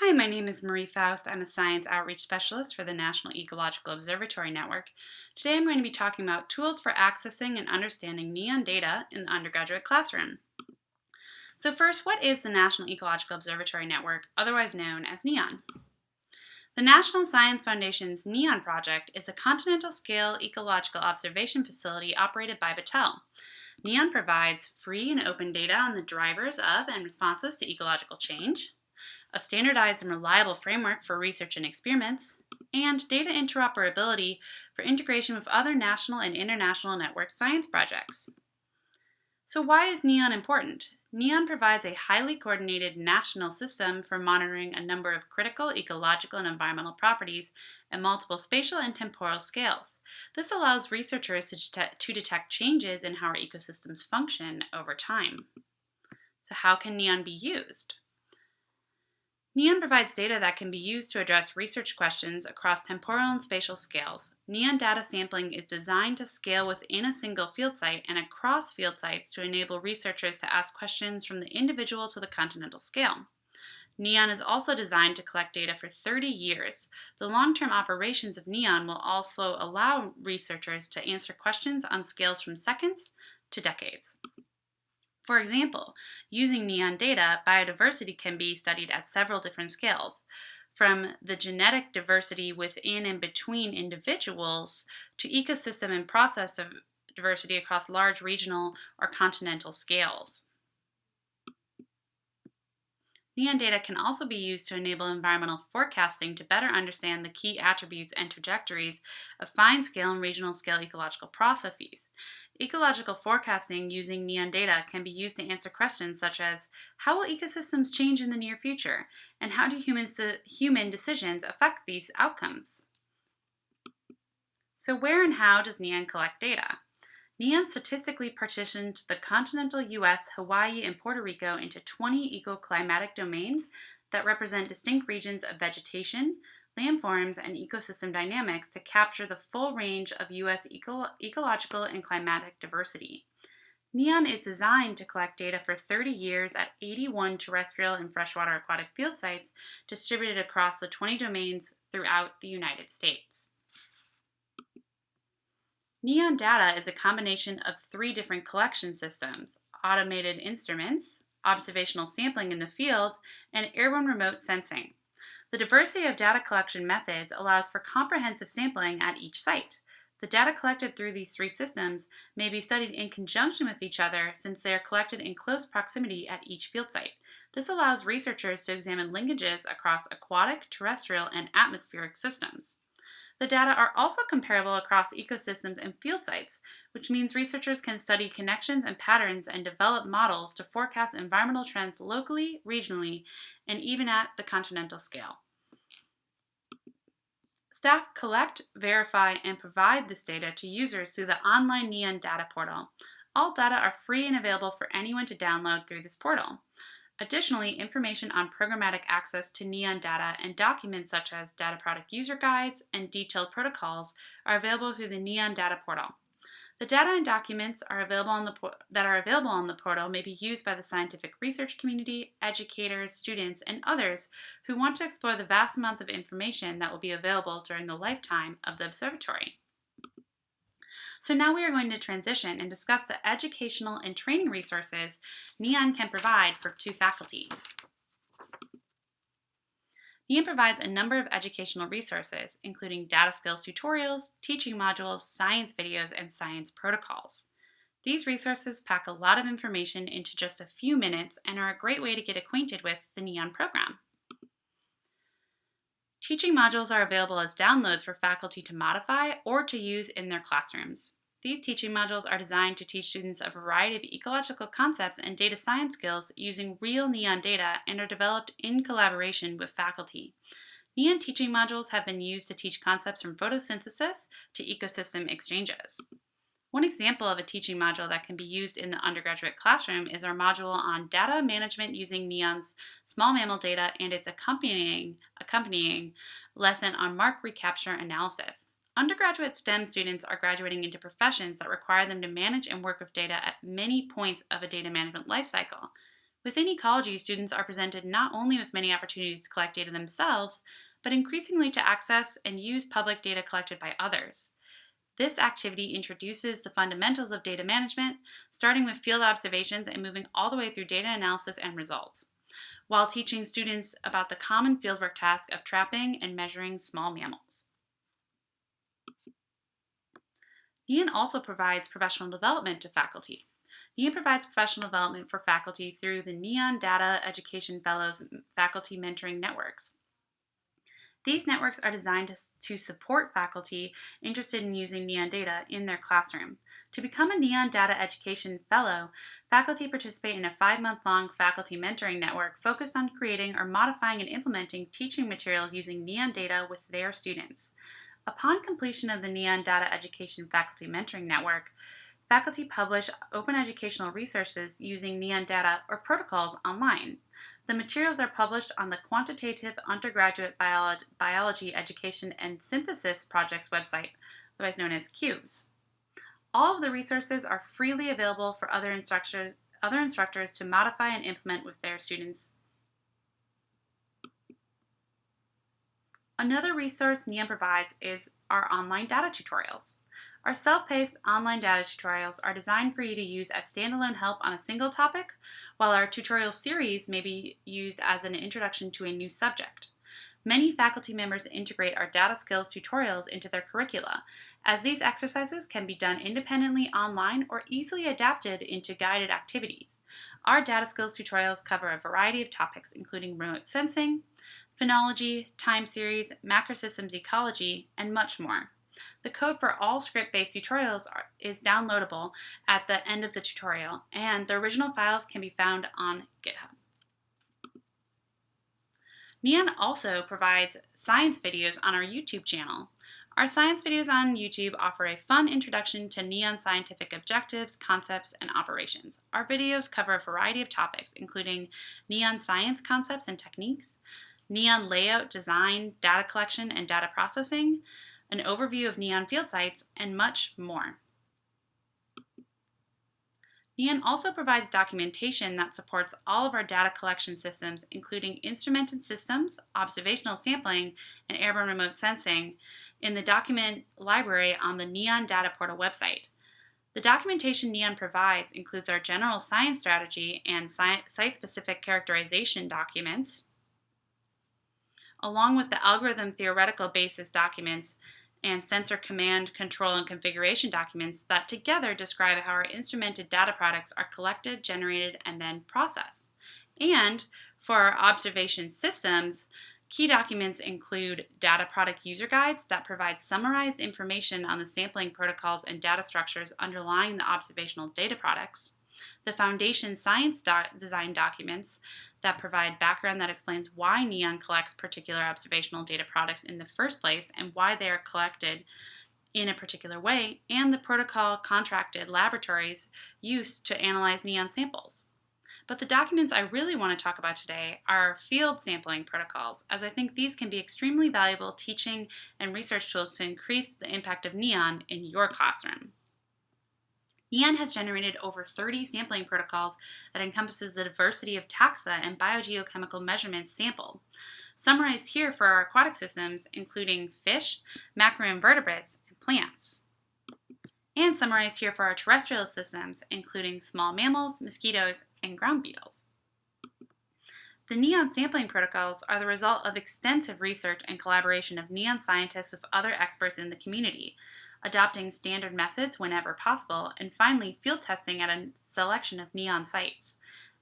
Hi, my name is Marie Faust. I'm a Science Outreach Specialist for the National Ecological Observatory Network. Today I'm going to be talking about tools for accessing and understanding NEON data in the undergraduate classroom. So first, what is the National Ecological Observatory Network, otherwise known as NEON? The National Science Foundation's NEON project is a continental-scale ecological observation facility operated by Battelle. NEON provides free and open data on the drivers of and responses to ecological change, a standardized and reliable framework for research and experiments, and data interoperability for integration with other national and international network science projects. So why is NEON important? NEON provides a highly coordinated national system for monitoring a number of critical ecological and environmental properties at multiple spatial and temporal scales. This allows researchers to, detect, to detect changes in how our ecosystems function over time. So how can NEON be used? NEON provides data that can be used to address research questions across temporal and spatial scales. NEON data sampling is designed to scale within a single field site and across field sites to enable researchers to ask questions from the individual to the continental scale. NEON is also designed to collect data for 30 years. The long-term operations of NEON will also allow researchers to answer questions on scales from seconds to decades. For example, using NEON data, biodiversity can be studied at several different scales, from the genetic diversity within and between individuals to ecosystem and process diversity across large regional or continental scales. NEON data can also be used to enable environmental forecasting to better understand the key attributes and trajectories of fine scale and regional scale ecological processes. Ecological forecasting using NEON data can be used to answer questions such as, how will ecosystems change in the near future? And how do human, human decisions affect these outcomes? So where and how does NEON collect data? NEON statistically partitioned the continental US, Hawaii, and Puerto Rico into 20 ecoclimatic domains that represent distinct regions of vegetation, landforms, and ecosystem dynamics to capture the full range of U.S. Eco ecological and climatic diversity. NEON is designed to collect data for 30 years at 81 terrestrial and freshwater aquatic field sites distributed across the 20 domains throughout the United States. NEON data is a combination of three different collection systems, automated instruments, observational sampling in the field, and airborne remote sensing. The diversity of data collection methods allows for comprehensive sampling at each site. The data collected through these three systems may be studied in conjunction with each other since they are collected in close proximity at each field site. This allows researchers to examine linkages across aquatic, terrestrial, and atmospheric systems. The data are also comparable across ecosystems and field sites, which means researchers can study connections and patterns and develop models to forecast environmental trends locally, regionally, and even at the continental scale. Staff collect, verify, and provide this data to users through the online NEON data portal. All data are free and available for anyone to download through this portal. Additionally, information on programmatic access to NEON data and documents such as data product user guides and detailed protocols are available through the NEON data portal. The data and documents are the that are available on the portal may be used by the scientific research community, educators, students, and others who want to explore the vast amounts of information that will be available during the lifetime of the observatory. So now we are going to transition and discuss the educational and training resources NEON can provide for two faculty. NEON provides a number of educational resources, including data skills tutorials, teaching modules, science videos, and science protocols. These resources pack a lot of information into just a few minutes and are a great way to get acquainted with the NEON program. Teaching modules are available as downloads for faculty to modify or to use in their classrooms. These teaching modules are designed to teach students a variety of ecological concepts and data science skills using real NEON data and are developed in collaboration with faculty. NEON teaching modules have been used to teach concepts from photosynthesis to ecosystem exchanges. One example of a teaching module that can be used in the undergraduate classroom is our module on data management using NEON's small mammal data and its accompanying, accompanying lesson on mark recapture analysis. Undergraduate STEM students are graduating into professions that require them to manage and work with data at many points of a data management lifecycle. Within ecology, students are presented not only with many opportunities to collect data themselves, but increasingly to access and use public data collected by others. This activity introduces the fundamentals of data management, starting with field observations and moving all the way through data analysis and results, while teaching students about the common fieldwork task of trapping and measuring small mammals. NEON also provides professional development to faculty. NEON provides professional development for faculty through the NEON Data Education Fellows Faculty Mentoring Networks. These networks are designed to, to, support faculty interested in using NEON data in their classroom. To become a NEON Data Education Fellow, faculty participate in a five-month-long faculty mentoring network focused on creating or modifying and implementing teaching materials using NEON data with their students. Upon completion of the NEON Data Education Faculty Mentoring Network, faculty publish open educational resources using NEON data or protocols online. The materials are published on the Quantitative Undergraduate Biolo Biology Education and Synthesis Project's website, otherwise known as QUBES. All of the resources are freely available for other instructors, other instructors to modify and implement with their students Another resource NEON provides is our online data tutorials. Our self-paced online data tutorials are designed for you to use as standalone help on a single topic, while our tutorial series may be used as an introduction to a new subject. Many faculty members integrate our data skills tutorials into their curricula, as these exercises can be done independently online or easily adapted into guided activities. Our data skills tutorials cover a variety of topics, including remote sensing, phenology, time series, macrosystems ecology, and much more. The code for all script-based tutorials are, is downloadable at the end of the tutorial, and the original files can be found on GitHub. NEON also provides science videos on our YouTube channel. Our science videos on YouTube offer a fun introduction to NEON scientific objectives, concepts, and operations. Our videos cover a variety of topics, including NEON science concepts and techniques, NEON layout, design, data collection, and data processing, an overview of NEON field sites, and much more. NEON also provides documentation that supports all of our data collection systems, including instrumented systems, observational sampling, and airborne remote sensing in the document library on the NEON Data Portal website. The documentation NEON provides includes our general science strategy and site-specific characterization documents, along with the algorithm theoretical basis documents and sensor command, control, and configuration documents that together describe how our instrumented data products are collected, generated, and then processed. And for our observation systems, key documents include data product user guides that provide summarized information on the sampling protocols and data structures underlying the observational data products, the foundation science do design documents that provide background that explains why NEON collects particular observational data products in the first place and why they are collected in a particular way, and the protocol contracted laboratories used to analyze NEON samples. But the documents I really want to talk about today are field sampling protocols, as I think these can be extremely valuable teaching and research tools to increase the impact of NEON in your classroom. NEON has generated over 30 sampling protocols that encompasses the diversity of taxa and biogeochemical measurements sampled. Summarized here for our aquatic systems, including fish, macroinvertebrates, and plants. And summarized here for our terrestrial systems, including small mammals, mosquitoes, and ground beetles. The NEON sampling protocols are the result of extensive research and collaboration of NEON scientists with other experts in the community, adopting standard methods whenever possible, and finally, field testing at a selection of NEON sites.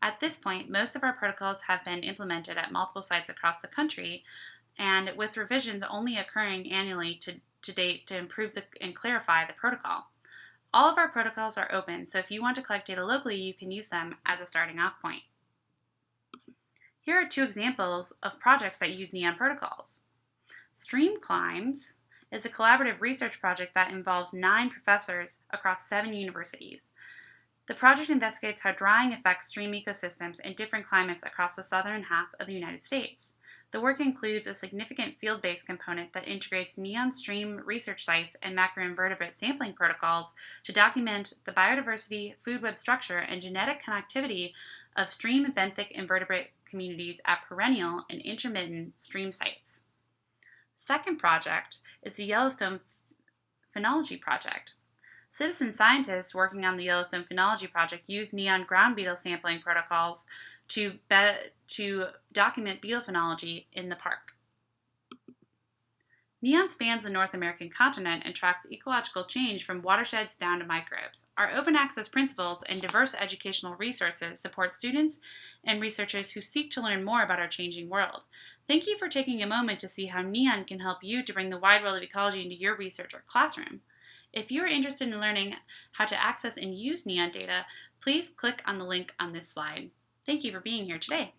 At this point, most of our protocols have been implemented at multiple sites across the country, and with revisions only occurring annually to, to date to improve the, and clarify the protocol. All of our protocols are open, so if you want to collect data locally, you can use them as a starting off point. Here are two examples of projects that use NEON protocols. StreamCLIMES is a collaborative research project that involves nine professors across seven universities. The project investigates how drying affects stream ecosystems in different climates across the southern half of the United States. The work includes a significant field-based component that integrates neon stream research sites and macroinvertebrate sampling protocols to document the biodiversity, food web structure, and genetic connectivity of stream benthic invertebrate communities at perennial and intermittent stream sites. Second project is the Yellowstone Phenology Project. Citizen scientists working on the Yellowstone Phenology Project use neon ground beetle sampling protocols to, to document beetle phenology in the park. NEON spans the North American continent and tracks ecological change from watersheds down to microbes. Our open access principles and diverse educational resources support students and researchers who seek to learn more about our changing world. Thank you for taking a moment to see how NEON can help you to bring the wide world of ecology into your research or classroom. If you are interested in learning how to access and use NEON data, please click on the link on this slide. Thank you for being here today.